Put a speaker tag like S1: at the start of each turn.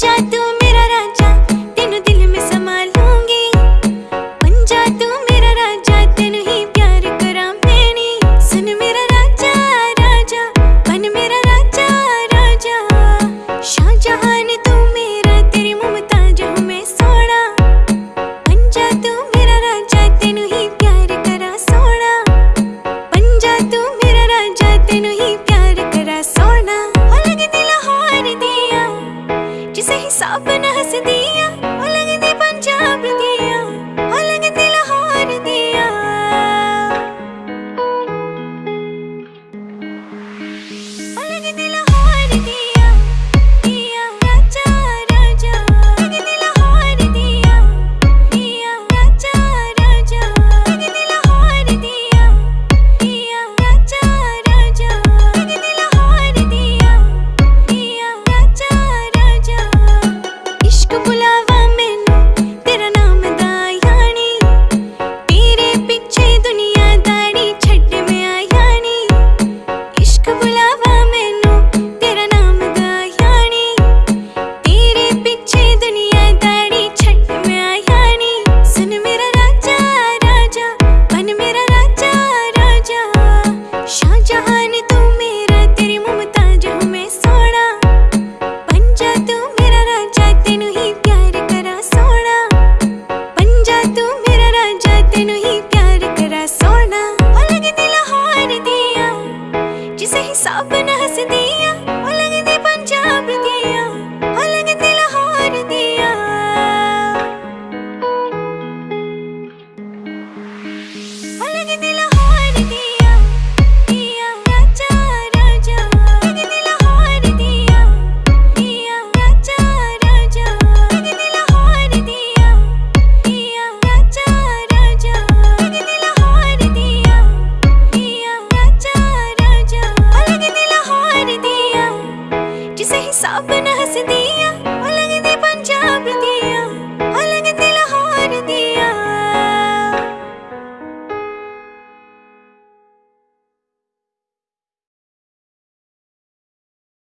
S1: जादू soften जिसे हिसाब न हंस दिया लगदी पंजाब।